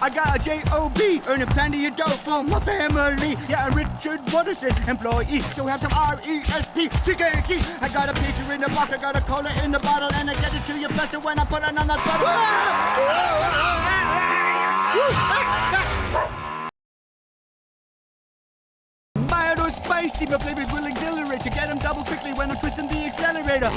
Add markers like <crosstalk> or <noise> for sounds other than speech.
I got a J-O-B, earning plenty of dough for my family. Yeah, I'm Richard Watterson, employee, so have some R-E-S-P, got a pizza in the box, I got a cola in the bottle, and I get it to you faster when I put it on the throttle. Ah! <laughs> Mild or spicy, my flavors will exhilarate. You get them double quickly when I'm twisting the accelerator.